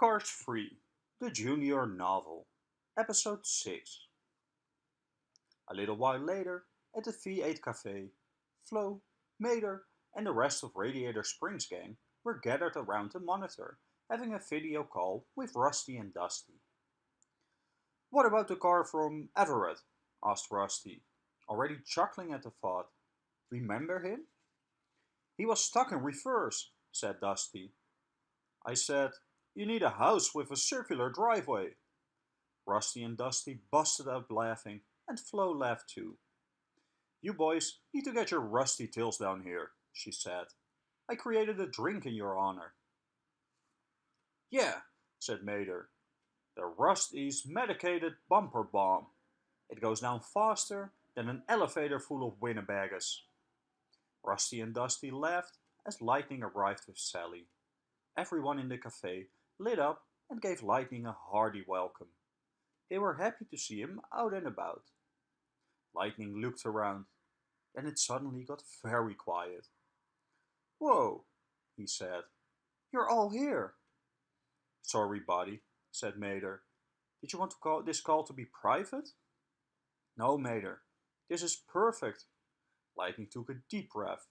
Cars 3, the Junior Novel, Episode 6. A little while later, at the V8 Cafe, Flo, Mater, and the rest of Radiator Springs gang were gathered around the monitor, having a video call with Rusty and Dusty. What about the car from Everett? asked Rusty, already chuckling at the thought. Remember him? He was stuck in reverse, said Dusty. I said, you need a house with a circular driveway. Rusty and Dusty busted out laughing, and Flo laughed too. You boys need to get your rusty tails down here, she said. I created a drink in your honor. Yeah, said Mater. The Rust-eze medicated bumper bomb. It goes down faster than an elevator full of Winnebaggers. Rusty and Dusty laughed as Lightning arrived with Sally. Everyone in the cafe lit up and gave Lightning a hearty welcome. They were happy to see him out and about. Lightning looked around. Then it suddenly got very quiet. Whoa, he said. You're all here. Sorry, buddy, said Mater. Did you want to call this call to be private? No, Mater. This is perfect. Lightning took a deep breath.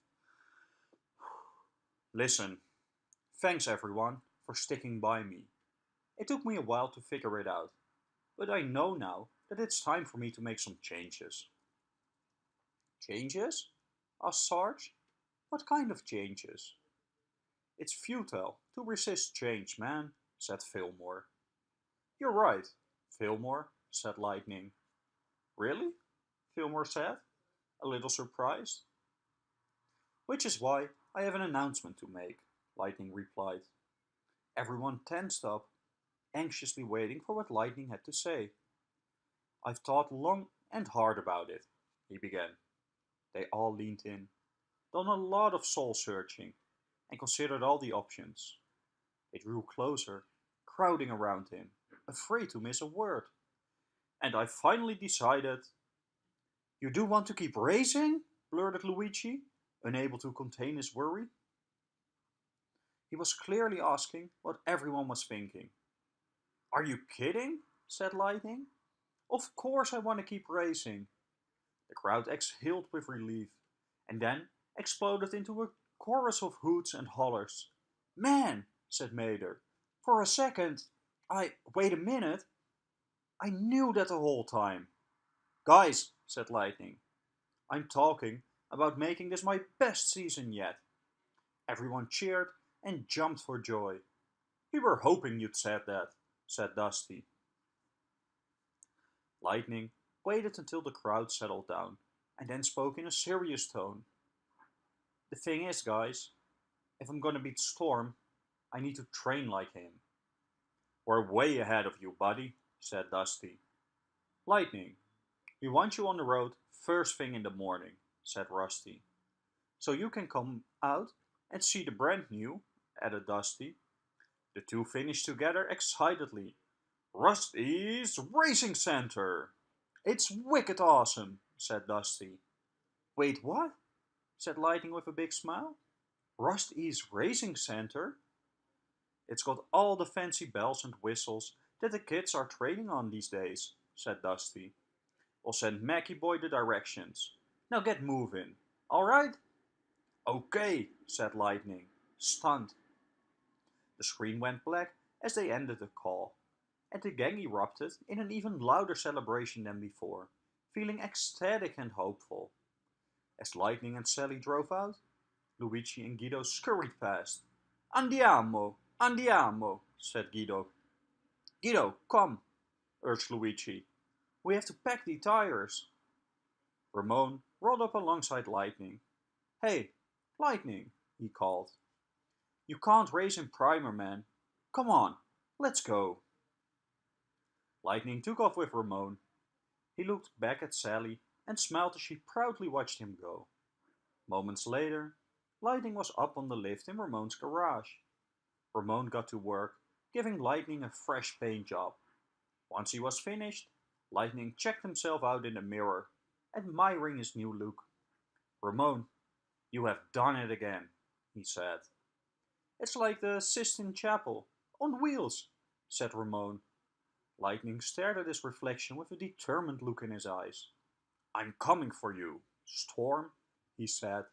Listen, thanks everyone for sticking by me. It took me a while to figure it out, but I know now that it's time for me to make some changes. Changes? asked Sarge. What kind of changes? It's futile to resist change, man, said Fillmore. You're right, Fillmore, said Lightning. Really? Fillmore said, a little surprised. Which is why I have an announcement to make, Lightning replied. Everyone tensed up, anxiously waiting for what Lightning had to say. I've thought long and hard about it, he began. They all leaned in, done a lot of soul searching, and considered all the options. They drew closer, crowding around him, afraid to miss a word. And I finally decided... You do want to keep racing? blurted Luigi, unable to contain his worry. He was clearly asking what everyone was thinking. Are you kidding? said Lightning. Of course I want to keep racing. The crowd exhaled with relief, and then exploded into a chorus of hoots and hollers. Man, said Mater, for a second, I... wait a minute. I knew that the whole time. Guys, said Lightning, I'm talking about making this my best season yet. Everyone cheered and jumped for joy. We were hoping you'd said that, said Dusty. Lightning waited until the crowd settled down and then spoke in a serious tone. The thing is, guys, if I'm gonna beat Storm, I need to train like him. We're way ahead of you, buddy, said Dusty. Lightning, we want you on the road first thing in the morning, said Rusty. So you can come out and see the brand new added Dusty. The two finished together excitedly. Rust-eze Racing Center! It's wicked awesome, said Dusty. Wait, what? said Lightning with a big smile. Rust-eze Racing Center? It's got all the fancy bells and whistles that the kids are training on these days, said Dusty. We'll send Mackie Boy the directions. Now get moving, alright? Okay, said Lightning, stunned the screen went black as they ended the call, and the gang erupted in an even louder celebration than before, feeling ecstatic and hopeful. As Lightning and Sally drove out, Luigi and Guido scurried past. Andiamo, andiamo, said Guido. Guido, come, urged Luigi. We have to pack the tires. Ramon rolled up alongside Lightning. Hey, Lightning, he called. You can't race in Primer, man. Come on, let's go. Lightning took off with Ramon. He looked back at Sally and smiled as she proudly watched him go. Moments later, Lightning was up on the lift in Ramon's garage. Ramon got to work, giving Lightning a fresh paint job. Once he was finished, Lightning checked himself out in the mirror, admiring his new look. Ramon, you have done it again, he said. It's like the Sistine Chapel, on wheels, said Ramon. Lightning stared at his reflection with a determined look in his eyes. I'm coming for you, Storm, he said.